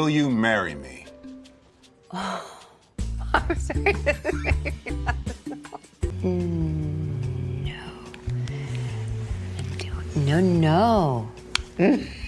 Will you marry me? Oh, I'm sorry. mm, no. No, no. Mm.